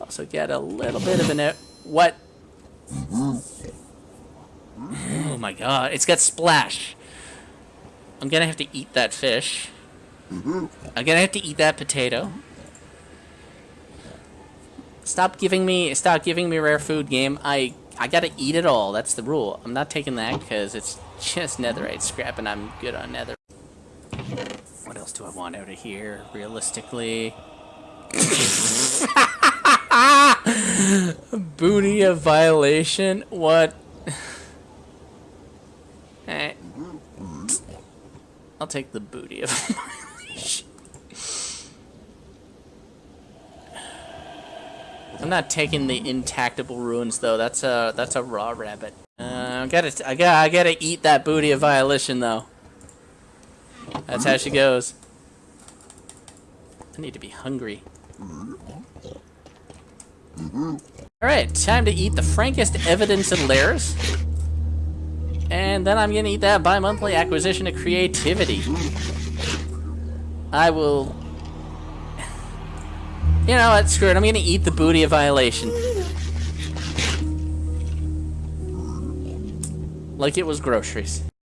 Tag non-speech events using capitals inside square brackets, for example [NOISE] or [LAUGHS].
Also get a little bit of an... What? Oh my god, it's got splash. I'm gonna have to eat that fish. I'm gonna have to eat that potato. Stop giving me stop giving me rare food game. I I gotta eat it all. That's the rule. I'm not taking that because it's just netherite scrap and I'm good on nether. What else do I want out of here, realistically? [LAUGHS] Booty of violation? What? [LAUGHS] Eh. I'll take the booty of. [LAUGHS] I'm not taking the intactable ruins though. That's a that's a raw rabbit. Uh, I gotta I gotta I gotta eat that booty of violation though. That's how she goes. I need to be hungry. Alright, time to eat the frankest evidence of lairs. And then I'm gonna eat that bi-monthly acquisition of creativity. I will... You know what, screw it, I'm gonna eat the booty of violation. Like it was groceries.